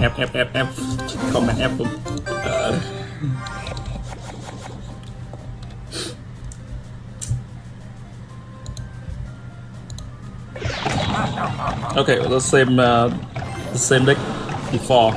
F F F F Không F cũng. Ờ. Okay, let's same uh, the same deck before.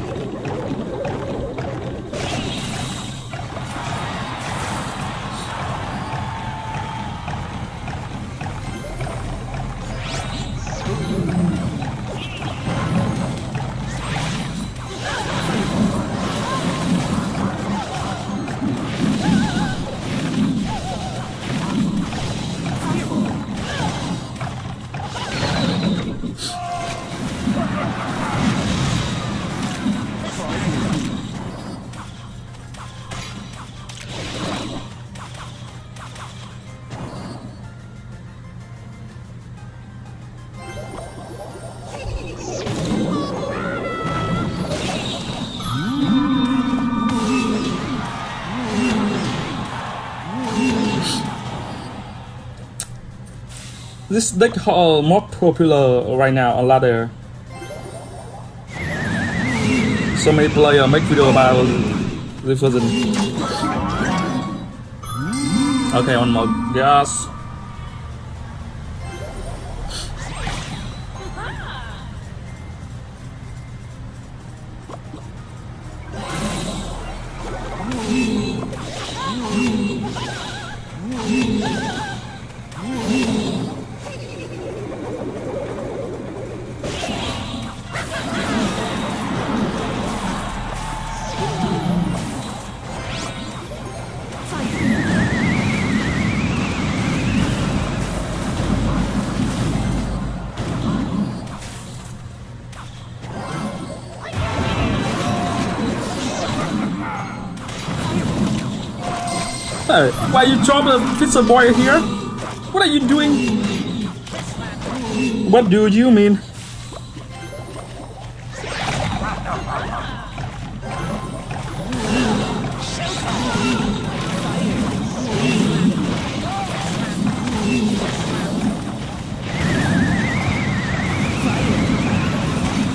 This deck uh, more popular right now on ladder. So many players make video about this version. Okay, one more gas. Why you drop the pizza boy here? What are you doing? What do you mean?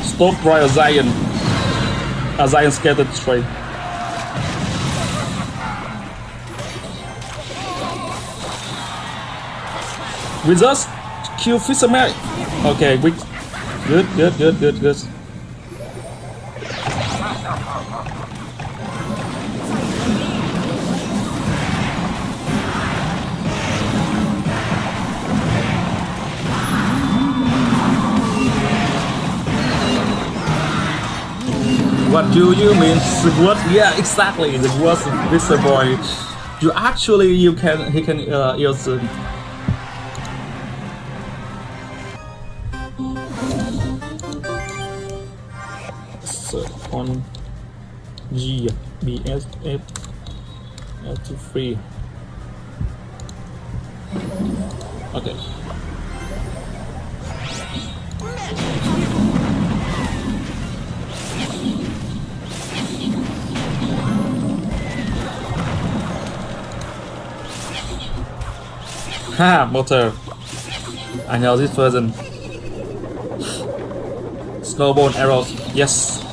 Stop Royal Zion. A Zion scattered straight. With us kill fisherman okay we good good good good good What do you mean? What? Yeah, exactly. The worst Vista boy. You actually you can he can uh, use uh, on G BSF F free okay Ha, motor. I know this version. Snowball arrows. Yes.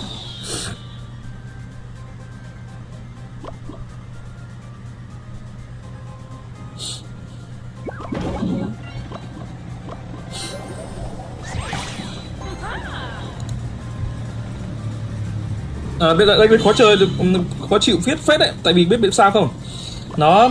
À, bây giờ đây khó chơi khó chịu viết phết đấy tại vì biết biết sao không nó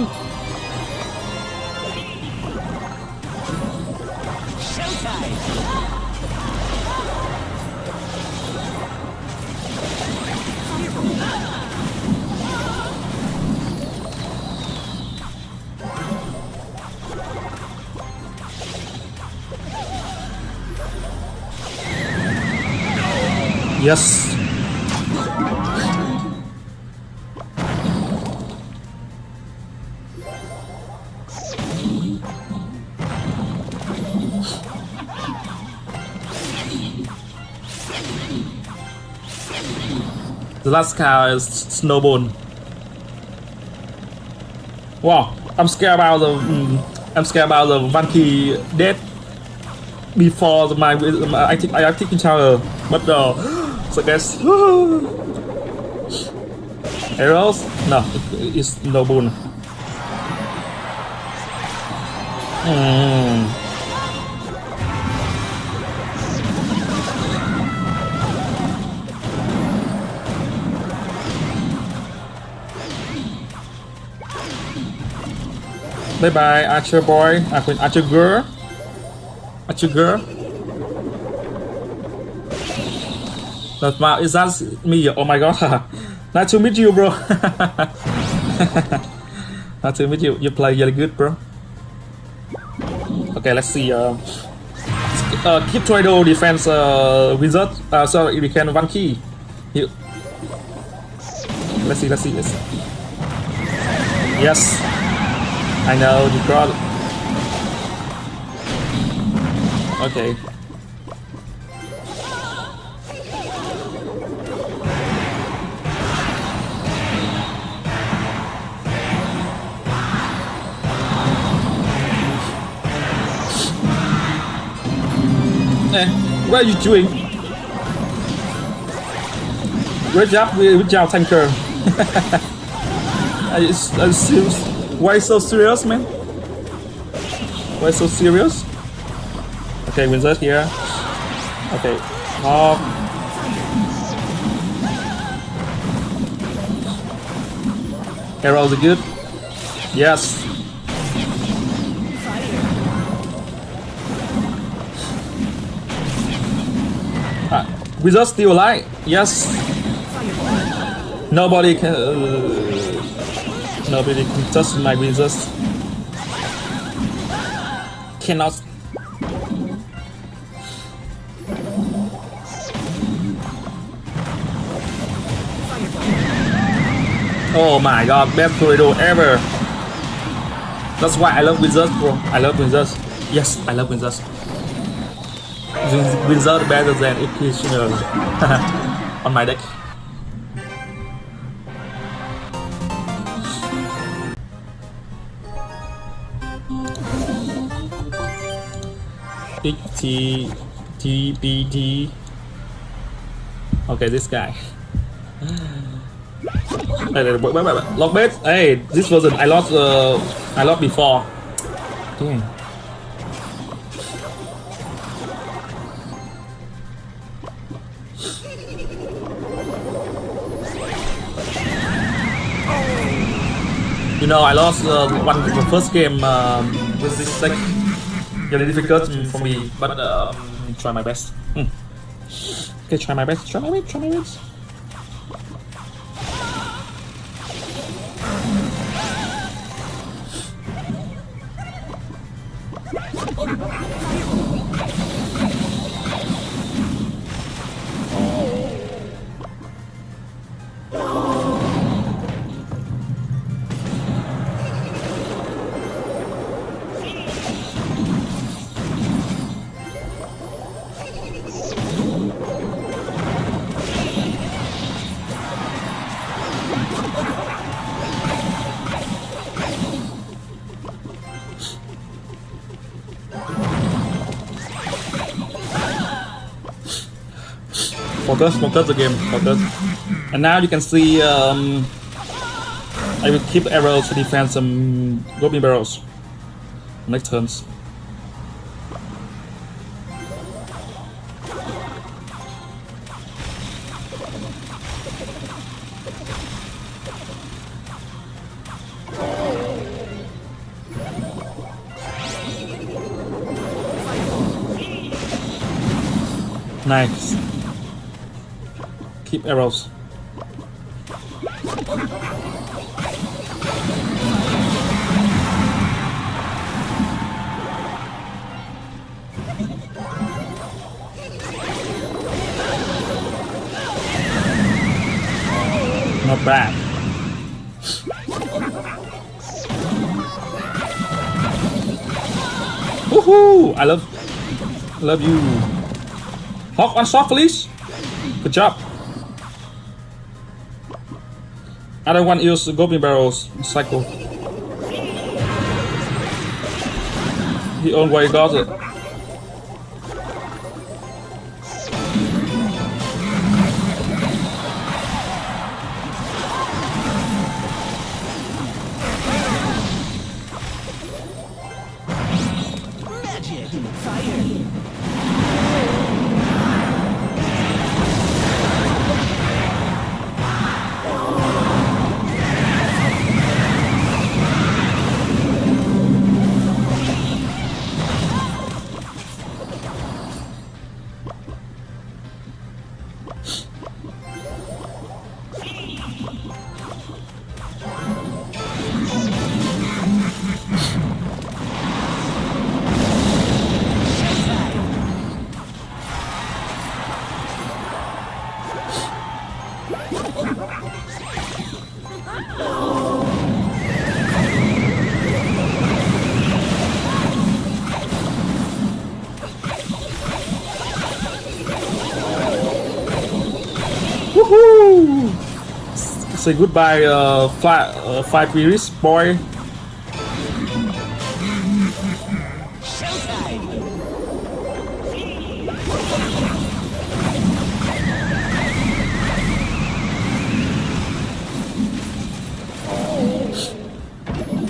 Yes. Last car is Snowball. Wow, I'm scared about the mm, I'm scared about the Vanky death before the, my, my I think I think tower, but uh, So guys, arrows? No, it's no boon. Mm. Bye bye, Archer boy. I mean, Archer girl. Archer girl. That's my, is that me? Oh my god. nice to meet you, bro. nice to meet you. You play really good, bro. Okay, let's see. Uh, uh, keep Tornado defense uh, wizard. Uh, so we can one key. You. Let's see. Let's see. Let's see. Yes. I know you got. Okay. Eh, what are you doing? Great job, good job, tanker. are you serious? Why so serious, man? Why so serious? Okay, wizard here. Okay, hawk. Arrows are good. Yes. Ah, wizard still alive. Yes. Nobody can. Uh, Nobody can touch my wizards. Cannot. Oh my god, best tornado ever. That's why I love wizards, bro. I love wizards. Yes, I love wizards. Wizard better than Executioner on my deck. T T B T. Okay, this guy. Wait, wait, wait, wait. Log bait. Hey, this version I lost. Uh, I lost before. Damn. You know, I lost uh, one the first game um, with this deck really difficult for me, but um, try my best. Hmm. Okay, try my best, try my best, try my best. Focus, focus the game. And now you can see um, I will keep arrows to defend some goblin barrels. Next turns. Nice. Keep arrows. Not bad. Woohoo! I love, love you. Hawk on soft, please. Good job. I don't want to use Goblin Barrels cycle. He already got it. Magic fire. Woohoo! Say goodbye, uh, fly, uh, five Iris boy.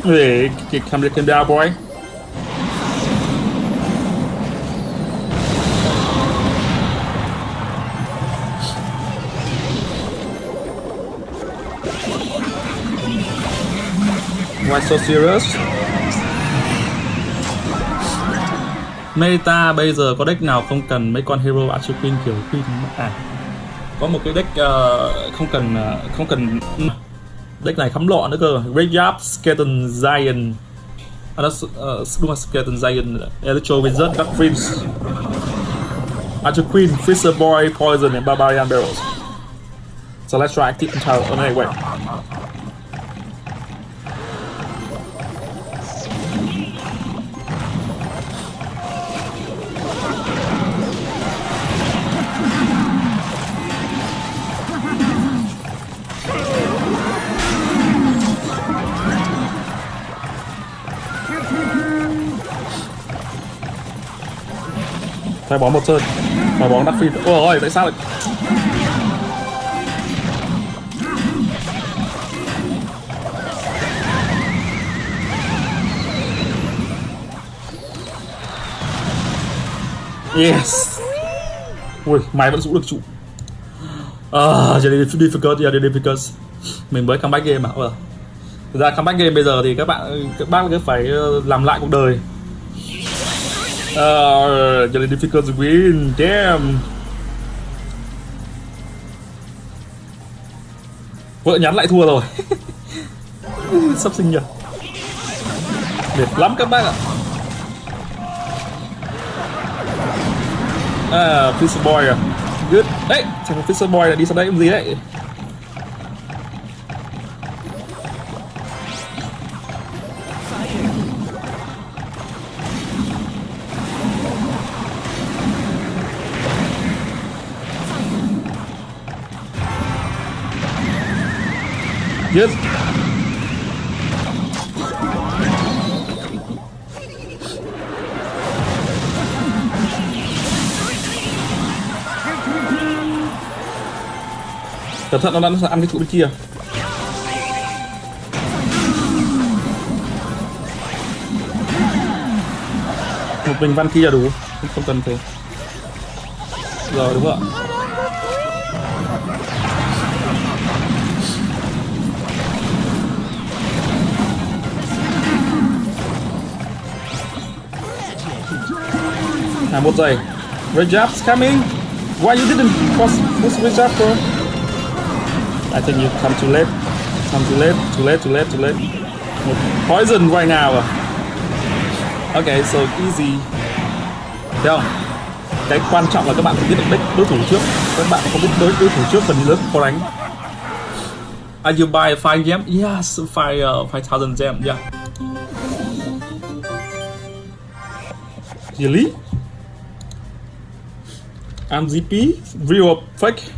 Hey, come to down, boy. Why so serious? Meta bây giờ có deck nào không cần mấy con hero Archer Queen kiểu Queen à có một cái deck uh, không cần uh, không cần deck này khắm lọ nữa cơ. Graveyard Skeleton Giant. À, đó, uh, đúng là Skeleton Giant. Electro Wizard Dark Prince. Archer Queen Freezer Boy Poison and Barbarian Barrels. So let's try active entire oh, anyway Thoái bóng một sơn. Thoái bóng đắt phi ôi ôi tại sao lại Yes. Ui, máy vẫn giữ được trụ À, uh, difficult, yeah, difficult Mình mới comeback game mà. Thực ra comeback game bây giờ thì các bạn các bác cứ phải ờ, làm lại cuộc đời. Ờ, uh, jadi difficult to win. Damn. Vợ nhắn lại thua rồi. Sắp sinh nhật. Mệt lắm các bác ạ. À, Fisher Boy à. Good. Đấy, thằng Fisher Boy là đi sang đây làm gì đấy? Cẩn thận nó đang ăn cái trụ bên kia. Một mình văn kia đủ, không cần thế Rồi đúng không ạ? À, một giây. Rejab's coming. Why you didn't cross this Rejab bro? I think you come too late. Come too late, too late, too late, too late. Một poison right now à? Okay, so easy. Thấy không? Cái quan trọng là các bạn phải biết được deck đối thủ trước. Các bạn không biết đối đối thủ trước phần lớn có đánh. Are you buy 5 gem? Yes, 5 uh, 5000 gem, yeah. Really? And ZP real fake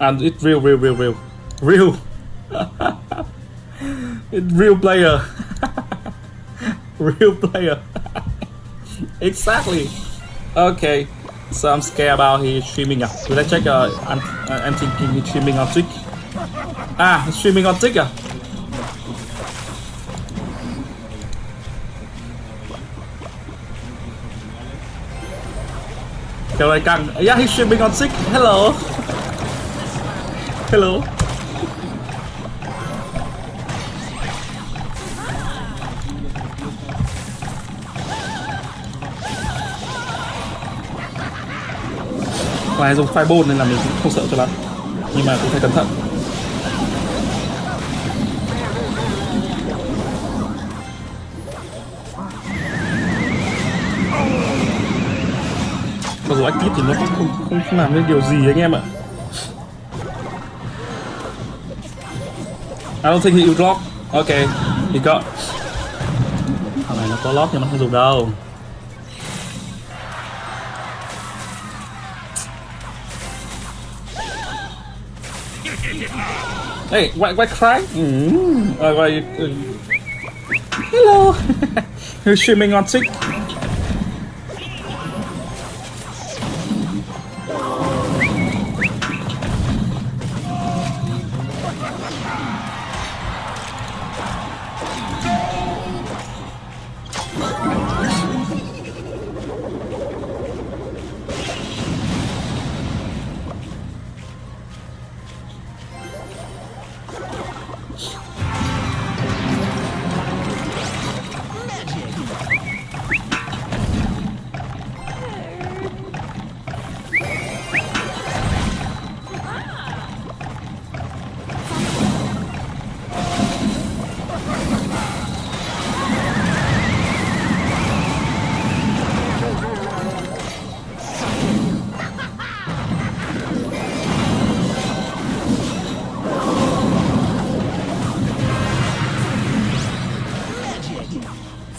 and it's real real real real. Real. It's real player. Real player. Exactly. Okay. So I'm scared about his streaming will I check uh, I'm, I'm thinking he's streaming on Twitch? Ah streaming on Twitch Kiểu này càng Yeah, he's streaming on sick. Hello. Hello. Ngoài dùng fireball nên là mình cũng không sợ cho lắm Nhưng mà cũng phải cẩn thận rùa ách tiếp thì nó không, không, không làm nên điều gì anh em ạ I don't think he would lock Ok, he got Thằng này nó có lock nhưng nó không dùng đâu Hey, what, what cry? Mm. Uh, why, uh, hello! You're streaming on TikTok?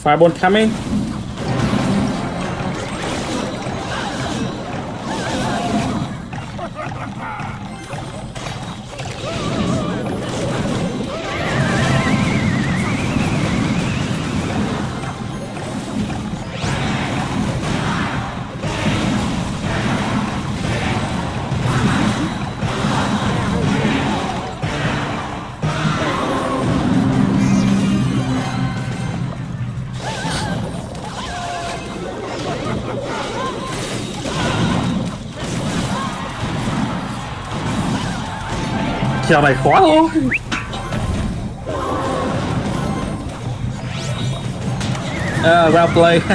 Fireball coming. Kèo này khó thôi Uh, well play.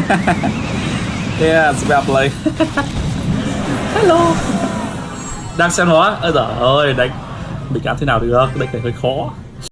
Yeah, well play. Hello. Đang xem nó Ôi giời ơi, đánh Mình cảm thế nào được, đánh này hơi khó.